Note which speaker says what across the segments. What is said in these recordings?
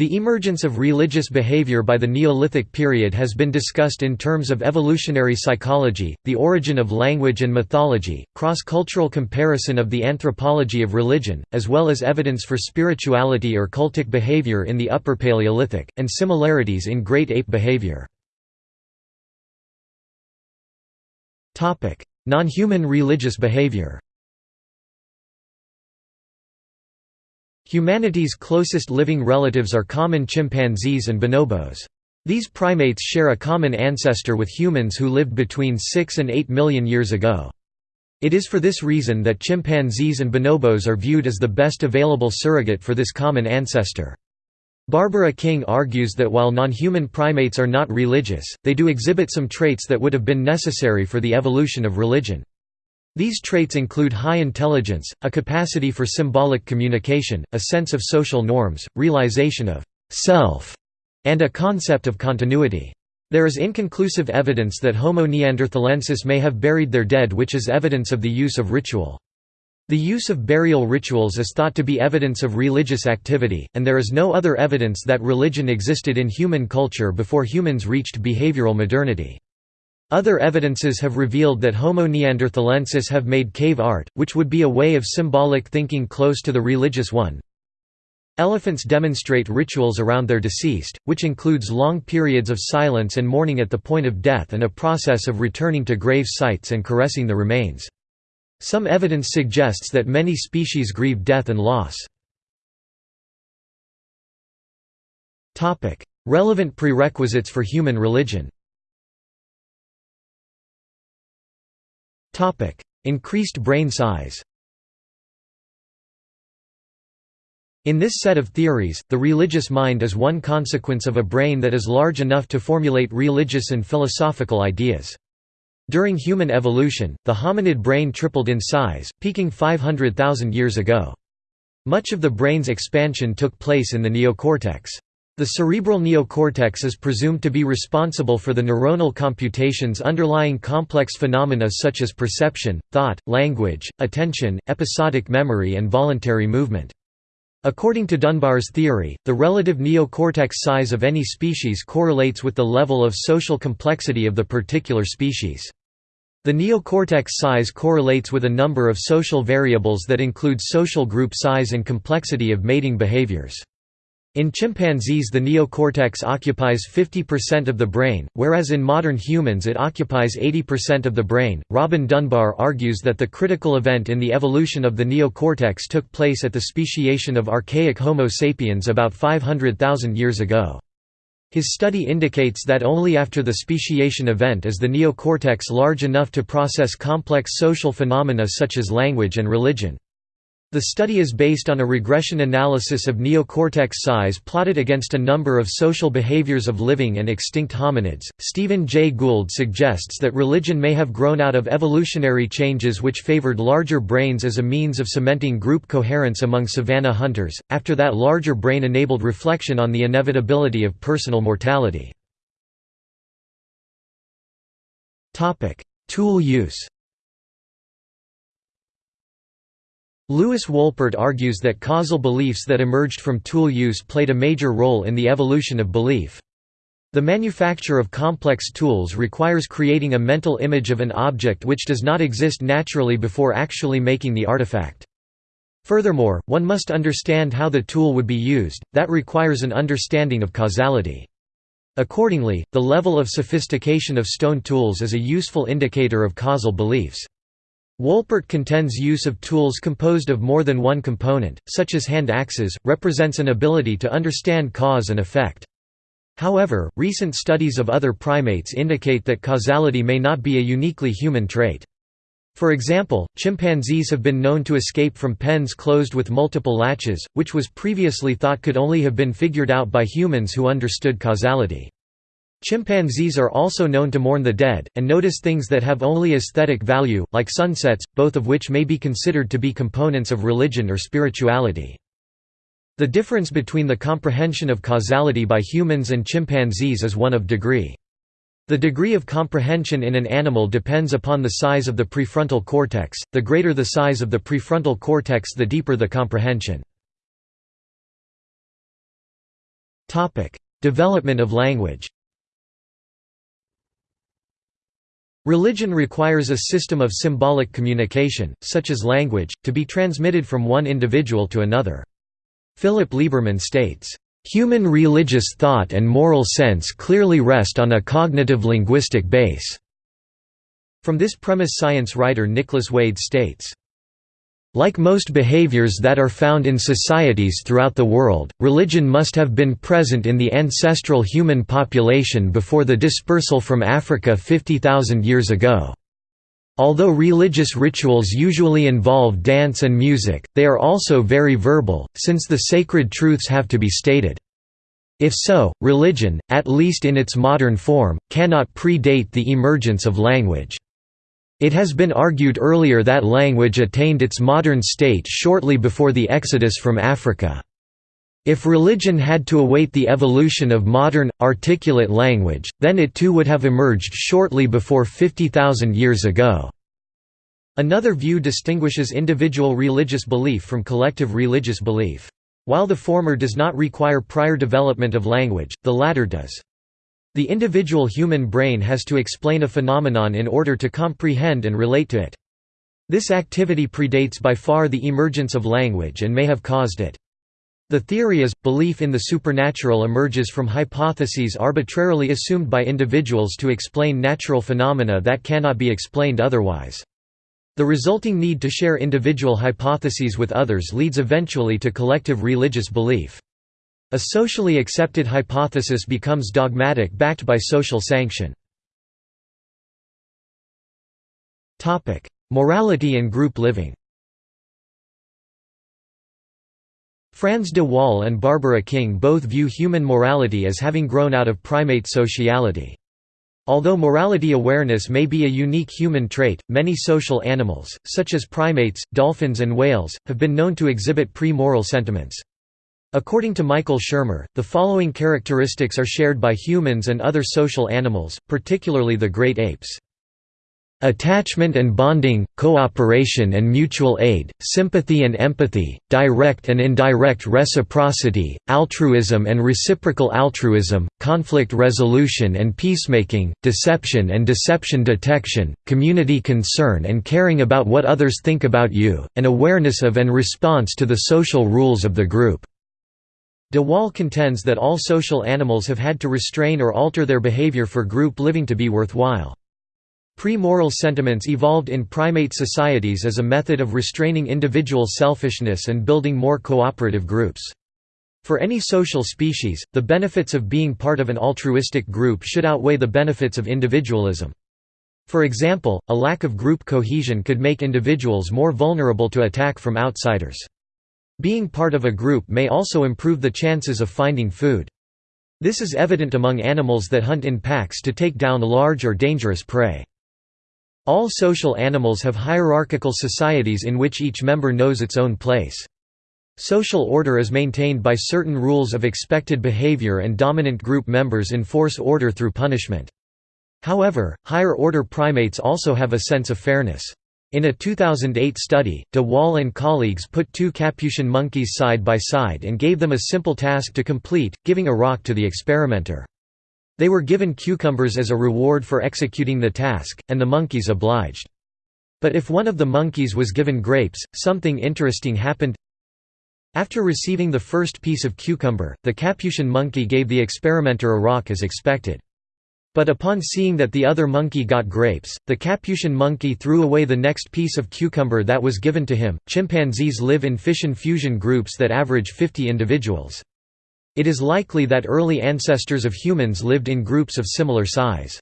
Speaker 1: The emergence of religious behavior by the Neolithic period has been discussed in terms of evolutionary psychology, the origin of language and mythology, cross-cultural comparison of the anthropology of religion, as well as evidence for spirituality or cultic behavior in the Upper Paleolithic, and similarities in great ape behavior. Non-human religious behavior Humanity's closest living relatives are common chimpanzees and bonobos. These primates share a common ancestor with humans who lived between 6 and 8 million years ago. It is for this reason that chimpanzees and bonobos are viewed as the best available surrogate for this common ancestor. Barbara King argues that while non-human primates are not religious, they do exhibit some traits that would have been necessary for the evolution of religion. These traits include high intelligence, a capacity for symbolic communication, a sense of social norms, realization of «self», and a concept of continuity. There is inconclusive evidence that Homo neanderthalensis may have buried their dead which is evidence of the use of ritual. The use of burial rituals is thought to be evidence of religious activity, and there is no other evidence that religion existed in human culture before humans reached behavioral modernity. Other evidences have revealed that Homo neanderthalensis have made cave art, which would be a way of symbolic thinking close to the religious one. Elephants demonstrate rituals around their deceased, which includes long periods of silence and mourning at the point of death and a process of returning to grave sites and caressing the remains. Some evidence suggests that many species grieve death and loss. Relevant prerequisites for human religion Increased brain size In this set of theories, the religious mind is one consequence of a brain that is large enough to formulate religious and philosophical ideas. During human evolution, the hominid brain tripled in size, peaking 500,000 years ago. Much of the brain's expansion took place in the neocortex. The cerebral neocortex is presumed to be responsible for the neuronal computations underlying complex phenomena such as perception, thought, language, attention, episodic memory and voluntary movement. According to Dunbar's theory, the relative neocortex size of any species correlates with the level of social complexity of the particular species. The neocortex size correlates with a number of social variables that include social group size and complexity of mating behaviors. In chimpanzees the neocortex occupies 50% of the brain, whereas in modern humans it occupies 80% of the brain. Robin Dunbar argues that the critical event in the evolution of the neocortex took place at the speciation of archaic Homo sapiens about 500,000 years ago. His study indicates that only after the speciation event is the neocortex large enough to process complex social phenomena such as language and religion. The study is based on a regression analysis of neocortex size plotted against a number of social behaviors of living and extinct hominids. Stephen Jay Gould suggests that religion may have grown out of evolutionary changes which favored larger brains as a means of cementing group coherence among savanna hunters, after that larger brain enabled reflection on the inevitability of personal mortality. Tool use Lewis Wolpert argues that causal beliefs that emerged from tool use played a major role in the evolution of belief. The manufacture of complex tools requires creating a mental image of an object which does not exist naturally before actually making the artifact. Furthermore, one must understand how the tool would be used, that requires an understanding of causality. Accordingly, the level of sophistication of stone tools is a useful indicator of causal beliefs. Wolpert contends use of tools composed of more than one component, such as hand axes, represents an ability to understand cause and effect. However, recent studies of other primates indicate that causality may not be a uniquely human trait. For example, chimpanzees have been known to escape from pens closed with multiple latches, which was previously thought could only have been figured out by humans who understood causality. Chimpanzees are also known to mourn the dead, and notice things that have only aesthetic value, like sunsets, both of which may be considered to be components of religion or spirituality. The difference between the comprehension of causality by humans and chimpanzees is one of degree. The degree of comprehension in an animal depends upon the size of the prefrontal cortex, the greater the size of the prefrontal cortex the deeper the comprehension. Development of language Religion requires a system of symbolic communication, such as language, to be transmitted from one individual to another. Philip Lieberman states, "...human religious thought and moral sense clearly rest on a cognitive linguistic base." From this premise science writer Nicholas Wade states, like most behaviors that are found in societies throughout the world, religion must have been present in the ancestral human population before the dispersal from Africa 50,000 years ago. Although religious rituals usually involve dance and music, they are also very verbal, since the sacred truths have to be stated. If so, religion, at least in its modern form, cannot predate the emergence of language. It has been argued earlier that language attained its modern state shortly before the exodus from Africa. If religion had to await the evolution of modern, articulate language, then it too would have emerged shortly before 50,000 years ago. Another view distinguishes individual religious belief from collective religious belief. While the former does not require prior development of language, the latter does. The individual human brain has to explain a phenomenon in order to comprehend and relate to it. This activity predates by far the emergence of language and may have caused it. The theory is, belief in the supernatural emerges from hypotheses arbitrarily assumed by individuals to explain natural phenomena that cannot be explained otherwise. The resulting need to share individual hypotheses with others leads eventually to collective religious belief. A socially accepted hypothesis becomes dogmatic backed by social sanction. Morality and group living Frans de Waal and Barbara King both view human morality as having grown out of primate sociality. Although morality awareness may be a unique human trait, many social animals, such as primates, dolphins and whales, have been known to exhibit pre-moral sentiments. According to Michael Shermer, the following characteristics are shared by humans and other social animals, particularly the great apes. Attachment and bonding, cooperation and mutual aid, sympathy and empathy, direct and indirect reciprocity, altruism and reciprocal altruism, conflict resolution and peacemaking, deception and deception detection, community concern and caring about what others think about you, and awareness of and response to the social rules of the group. De Waal contends that all social animals have had to restrain or alter their behavior for group living to be worthwhile. Pre-moral sentiments evolved in primate societies as a method of restraining individual selfishness and building more cooperative groups. For any social species, the benefits of being part of an altruistic group should outweigh the benefits of individualism. For example, a lack of group cohesion could make individuals more vulnerable to attack from outsiders. Being part of a group may also improve the chances of finding food. This is evident among animals that hunt in packs to take down large or dangerous prey. All social animals have hierarchical societies in which each member knows its own place. Social order is maintained by certain rules of expected behavior and dominant group members enforce order through punishment. However, higher-order primates also have a sense of fairness. In a 2008 study, de Waal and colleagues put two Capuchin monkeys side by side and gave them a simple task to complete, giving a rock to the experimenter. They were given cucumbers as a reward for executing the task, and the monkeys obliged. But if one of the monkeys was given grapes, something interesting happened. After receiving the first piece of cucumber, the Capuchin monkey gave the experimenter a rock as expected. But upon seeing that the other monkey got grapes, the Capuchin monkey threw away the next piece of cucumber that was given to him. Chimpanzees live in fission fusion groups that average 50 individuals. It is likely that early ancestors of humans lived in groups of similar size.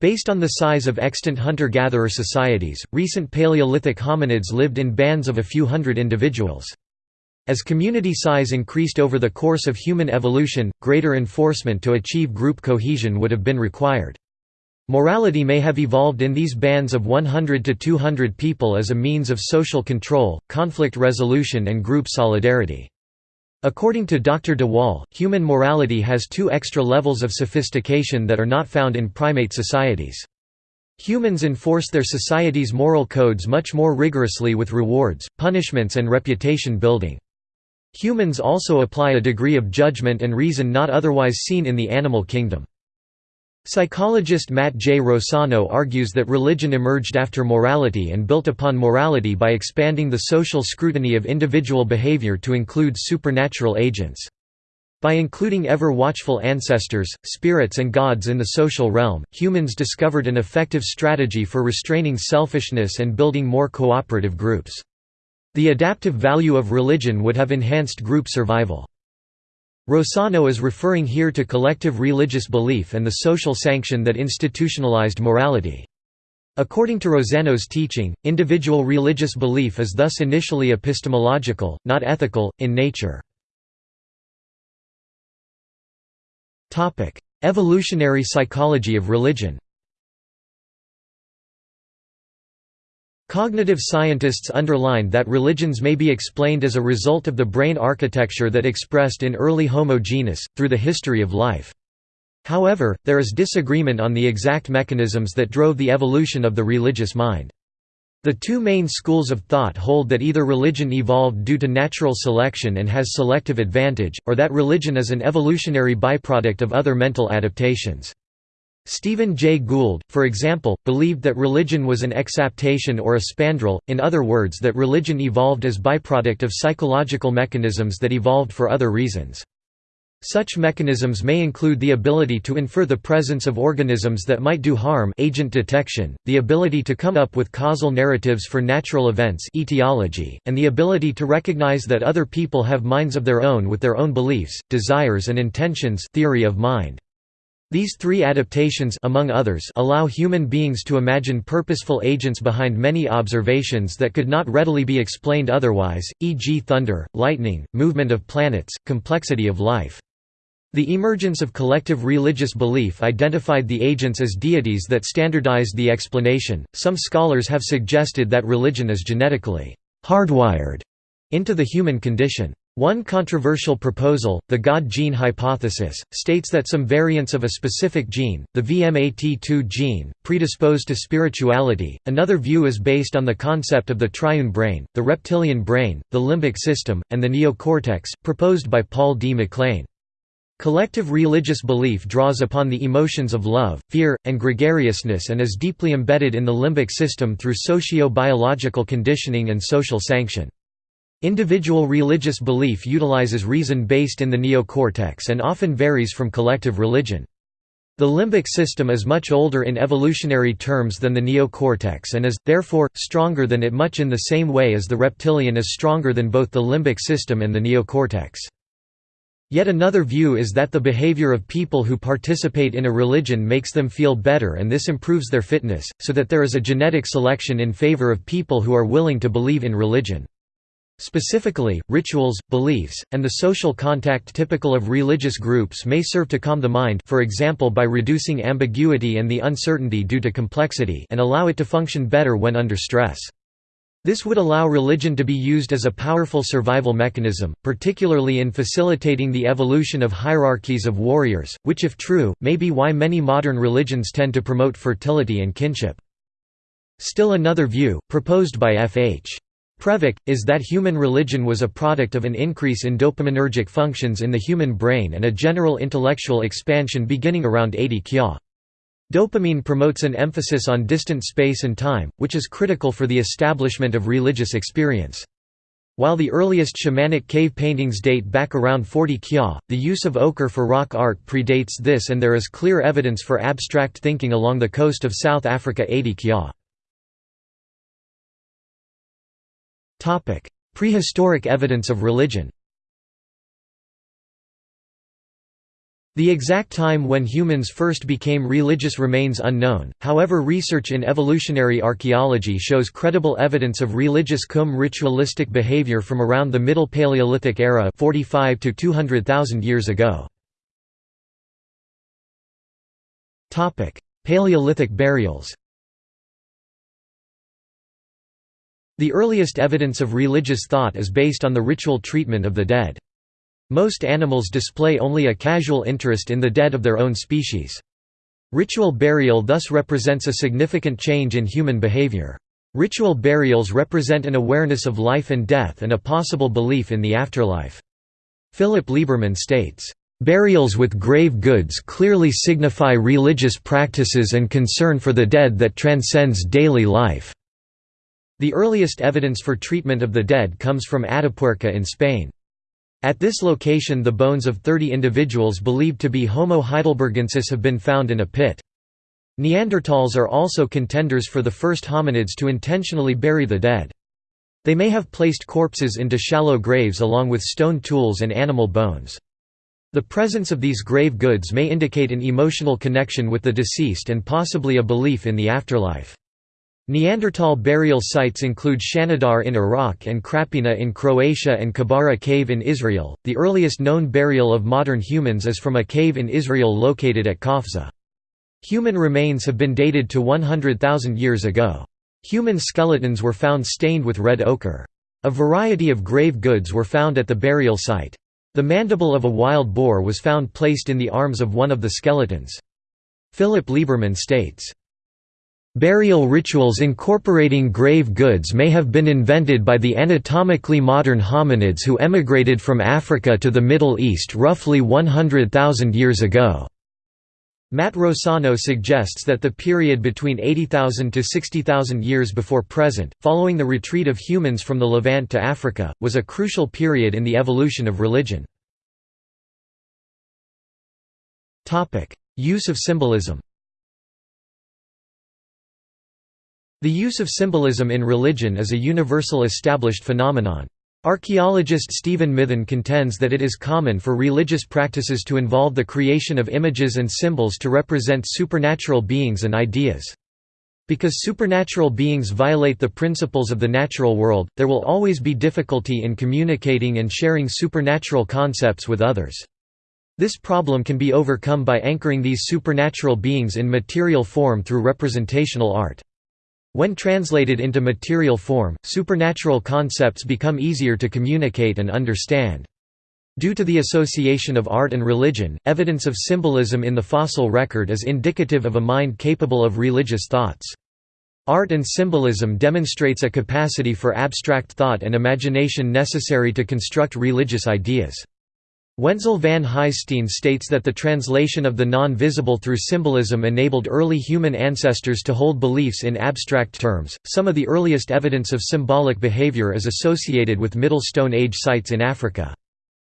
Speaker 1: Based on the size of extant hunter-gatherer societies, recent Paleolithic hominids lived in bands of a few hundred individuals. As community size increased over the course of human evolution, greater enforcement to achieve group cohesion would have been required. Morality may have evolved in these bands of 100 to 200 people as a means of social control, conflict resolution and group solidarity. According to Dr. de Waal, human morality has two extra levels of sophistication that are not found in primate societies. Humans enforce their society's moral codes much more rigorously with rewards, punishments and reputation building. Humans also apply a degree of judgment and reason not otherwise seen in the animal kingdom. Psychologist Matt J. Rossano argues that religion emerged after morality and built upon morality by expanding the social scrutiny of individual behavior to include supernatural agents. By including ever-watchful ancestors, spirits and gods in the social realm, humans discovered an effective strategy for restraining selfishness and building more cooperative groups. The adaptive value of religion would have enhanced group survival. Rossano is referring here to collective religious belief and the social sanction that institutionalized morality. According to Rossano's teaching, individual religious belief is thus initially epistemological, not ethical, in nature. Evolutionary psychology of religion Cognitive scientists underlined that religions may be explained as a result of the brain architecture that expressed in early Homo genus, through the history of life. However, there is disagreement on the exact mechanisms that drove the evolution of the religious mind. The two main schools of thought hold that either religion evolved due to natural selection and has selective advantage, or that religion is an evolutionary byproduct of other mental adaptations. Stephen Jay Gould, for example, believed that religion was an exaptation or a spandrel, in other words that religion evolved as byproduct of psychological mechanisms that evolved for other reasons. Such mechanisms may include the ability to infer the presence of organisms that might do harm agent detection, the ability to come up with causal narratives for natural events etiology, and the ability to recognize that other people have minds of their own with their own beliefs, desires and intentions theory of mind. These three adaptations among others allow human beings to imagine purposeful agents behind many observations that could not readily be explained otherwise, e.g. thunder, lightning, movement of planets, complexity of life. The emergence of collective religious belief identified the agents as deities that standardized the explanation. Some scholars have suggested that religion is genetically hardwired into the human condition. One controversial proposal, the God gene hypothesis, states that some variants of a specific gene, the VMAT2 gene, predispose to spirituality. Another view is based on the concept of the triune brain, the reptilian brain, the limbic system, and the neocortex, proposed by Paul D. MacLean. Collective religious belief draws upon the emotions of love, fear, and gregariousness and is deeply embedded in the limbic system through socio-biological conditioning and social sanction. Individual religious belief utilizes reason based in the neocortex and often varies from collective religion. The limbic system is much older in evolutionary terms than the neocortex and is, therefore, stronger than it much in the same way as the reptilian is stronger than both the limbic system and the neocortex. Yet another view is that the behavior of people who participate in a religion makes them feel better and this improves their fitness, so that there is a genetic selection in favor of people who are willing to believe in religion. Specifically, rituals, beliefs, and the social contact typical of religious groups may serve to calm the mind for example by reducing ambiguity and the uncertainty due to complexity and allow it to function better when under stress. This would allow religion to be used as a powerful survival mechanism, particularly in facilitating the evolution of hierarchies of warriors, which if true, may be why many modern religions tend to promote fertility and kinship. Still another view, proposed by F. H. Previc, is that human religion was a product of an increase in dopaminergic functions in the human brain and a general intellectual expansion beginning around 80 kya. Dopamine promotes an emphasis on distant space and time, which is critical for the establishment of religious experience. While the earliest shamanic cave paintings date back around 40 kya, the use of ochre for rock art predates this and there is clear evidence for abstract thinking along the coast of South Africa 80 kya. Prehistoric evidence of religion. The exact time when humans first became religious remains unknown, however research in evolutionary archaeology shows credible evidence of religious cum ritualistic behavior from around the Middle Paleolithic era 45 to 200,000 years ago. Paleolithic burials The earliest evidence of religious thought is based on the ritual treatment of the dead. Most animals display only a casual interest in the dead of their own species. Ritual burial thus represents a significant change in human behavior. Ritual burials represent an awareness of life and death and a possible belief in the afterlife. Philip Lieberman states, "...burials with grave goods clearly signify religious practices and concern for the dead that transcends daily life." The earliest evidence for treatment of the dead comes from Atapuerca in Spain. At this location the bones of 30 individuals believed to be Homo heidelbergensis have been found in a pit. Neanderthals are also contenders for the first hominids to intentionally bury the dead. They may have placed corpses into shallow graves along with stone tools and animal bones. The presence of these grave goods may indicate an emotional connection with the deceased and possibly a belief in the afterlife. Neanderthal burial sites include Shanidar in Iraq and Krapina in Croatia and Kebara Cave in Israel. The earliest known burial of modern humans is from a cave in Israel located at Qafzeh. Human remains have been dated to 100,000 years ago. Human skeletons were found stained with red ochre. A variety of grave goods were found at the burial site. The mandible of a wild boar was found placed in the arms of one of the skeletons. Philip Lieberman states, Burial rituals incorporating grave goods may have been invented by the anatomically modern hominids who emigrated from Africa to the Middle East roughly 100,000 years ago. Matt Rossano suggests that the period between 80,000 to 60,000 years before present, following the retreat of humans from the Levant to Africa, was a crucial period in the evolution of religion. Use of symbolism The use of symbolism in religion is a universal established phenomenon. Archaeologist Stephen Mithen contends that it is common for religious practices to involve the creation of images and symbols to represent supernatural beings and ideas. Because supernatural beings violate the principles of the natural world, there will always be difficulty in communicating and sharing supernatural concepts with others. This problem can be overcome by anchoring these supernatural beings in material form through representational art. When translated into material form, supernatural concepts become easier to communicate and understand. Due to the association of art and religion, evidence of symbolism in the fossil record is indicative of a mind capable of religious thoughts. Art and symbolism demonstrates a capacity for abstract thought and imagination necessary to construct religious ideas. Wentzel van Huyssteen states that the translation of the non-visible through symbolism enabled early human ancestors to hold beliefs in abstract terms. Some of the earliest evidence of symbolic behavior is associated with Middle Stone Age sites in Africa.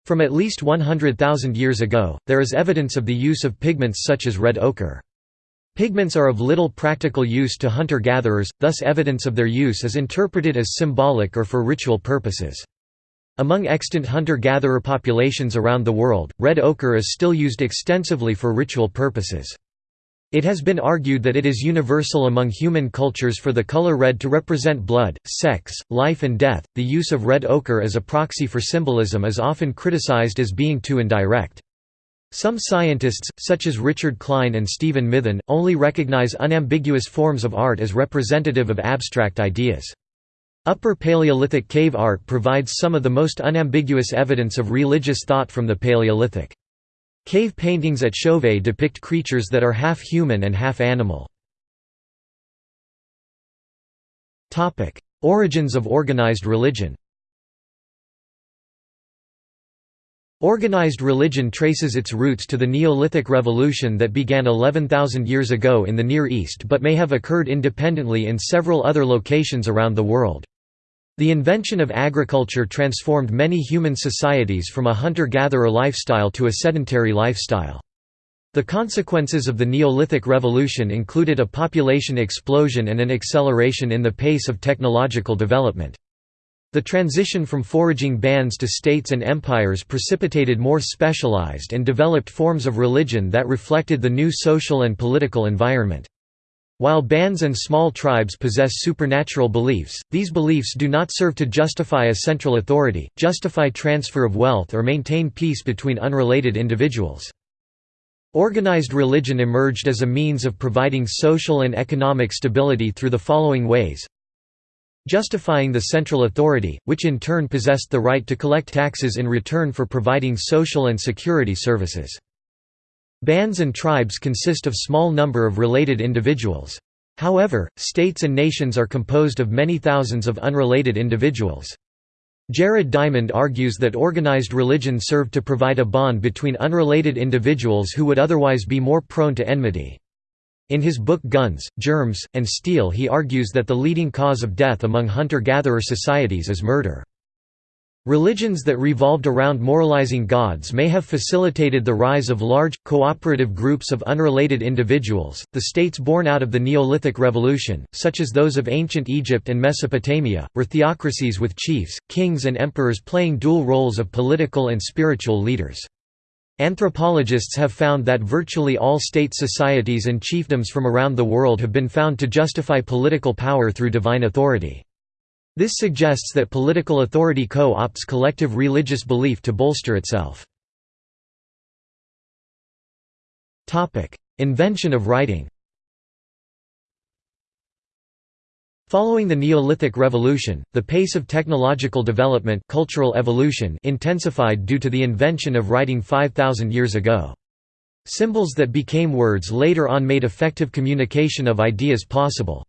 Speaker 1: From at least 100,000 years ago, there is evidence of the use of pigments such as red ochre. Pigments are of little practical use to hunter-gatherers, thus evidence of their use is interpreted as symbolic or for ritual purposes. Among extant hunter-gatherer populations around the world, red ochre is still used extensively for ritual purposes. It has been argued that it is universal among human cultures for the color red to represent blood, sex, life and death. The use of red ochre as a proxy for symbolism is often criticized as being too indirect. Some scientists, such as Richard Klein and Stephen Mithen, only recognize unambiguous forms of art as representative of abstract ideas. Upper Paleolithic cave art provides some of the most unambiguous evidence of religious thought from the Paleolithic. Cave paintings at Chauvet depict creatures that are half human and half animal. Origins of organized religion Organized religion traces its roots to the Neolithic revolution that began 11,000 years ago in the Near East but may have occurred independently in several other locations around the world. The invention of agriculture transformed many human societies from a hunter-gatherer lifestyle to a sedentary lifestyle. The consequences of the Neolithic Revolution included a population explosion and an acceleration in the pace of technological development. The transition from foraging bands to states and empires precipitated more specialized and developed forms of religion that reflected the new social and political environment. While bands and small tribes possess supernatural beliefs, these beliefs do not serve to justify a central authority, justify transfer of wealth or maintain peace between unrelated individuals. Organized religion emerged as a means of providing social and economic stability through the following ways justifying the central authority, which in turn possessed the right to collect taxes in return for providing social and security services. Bands and tribes consist of small number of related individuals. However, states and nations are composed of many thousands of unrelated individuals. Jared Diamond argues that organized religion served to provide a bond between unrelated individuals who would otherwise be more prone to enmity. In his book Guns, Germs, and Steel he argues that the leading cause of death among hunter-gatherer societies is murder. Religions that revolved around moralizing gods may have facilitated the rise of large, cooperative groups of unrelated individuals. The states born out of the Neolithic Revolution, such as those of ancient Egypt and Mesopotamia, were theocracies with chiefs, kings, and emperors playing dual roles of political and spiritual leaders. Anthropologists have found that virtually all state societies and chiefdoms from around the world have been found to justify political power through divine authority. This suggests that political authority co-opts collective religious belief to bolster itself. Invention of writing Following the Neolithic Revolution, the pace of technological development cultural evolution intensified due to the invention of writing 5,000 years ago. Symbols that became words later on made effective communication of ideas possible.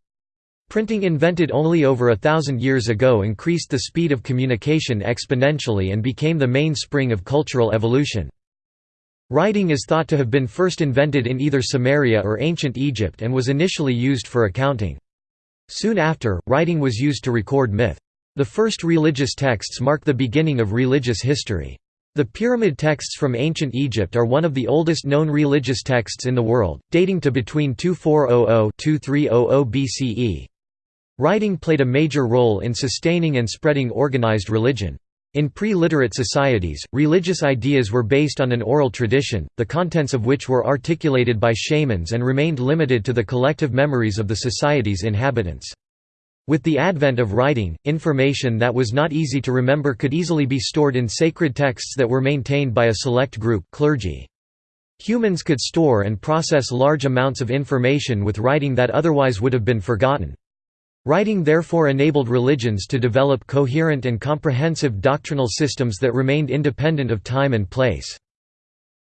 Speaker 1: Printing invented only over a thousand years ago increased the speed of communication exponentially and became the mainspring of cultural evolution. Writing is thought to have been first invented in either Sumeria or ancient Egypt and was initially used for accounting. Soon after, writing was used to record myth. The first religious texts mark the beginning of religious history. The pyramid texts from ancient Egypt are one of the oldest known religious texts in the world, dating to between 2400–2300 BCE. Writing played a major role in sustaining and spreading organized religion. In pre-literate societies, religious ideas were based on an oral tradition, the contents of which were articulated by shamans and remained limited to the collective memories of the society's inhabitants. With the advent of writing, information that was not easy to remember could easily be stored in sacred texts that were maintained by a select group clergy. Humans could store and process large amounts of information with writing that otherwise would have been forgotten. Writing therefore enabled religions to develop coherent and comprehensive doctrinal systems that remained independent of time and place.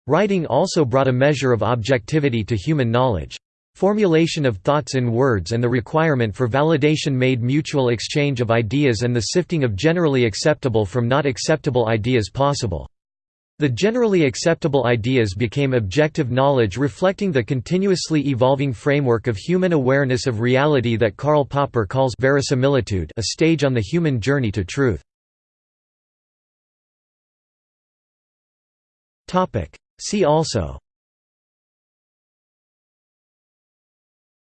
Speaker 1: Writing also brought a measure of objectivity to human knowledge. Formulation of thoughts in words and the requirement for validation made mutual exchange of ideas and the sifting of generally acceptable from not acceptable ideas possible. The generally acceptable ideas became objective knowledge reflecting the continuously evolving framework of human awareness of reality that Karl Popper calls verisimilitude a stage on the human journey to truth. See also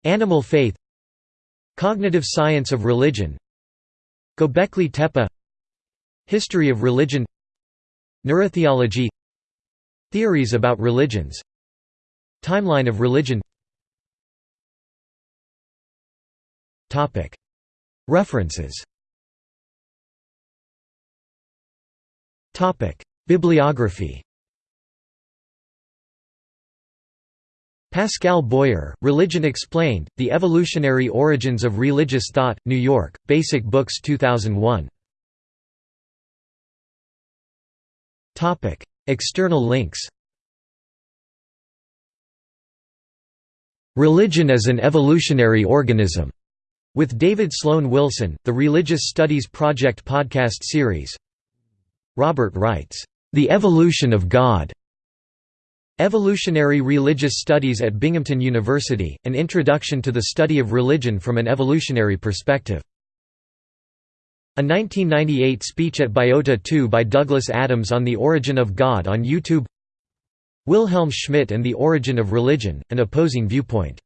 Speaker 1: Animal faith Cognitive science of religion Göbekli Tepe History of religion Neurotheology Theories about religions Timeline of religion. References. Bibliography. Pascal Boyer, Religion Explained, The Evolutionary Origins of Religious Thought, New York, Basic Books 2001 External links Religion as an Evolutionary Organism, with David Sloan Wilson, the Religious Studies Project podcast series. Robert Wright's, The Evolution of God. Evolutionary Religious Studies at Binghamton University, an introduction to the study of religion from an evolutionary perspective. A 1998 speech at Biota 2 by Douglas Adams on the origin of God on YouTube. Wilhelm Schmidt and the Origin of Religion, an opposing viewpoint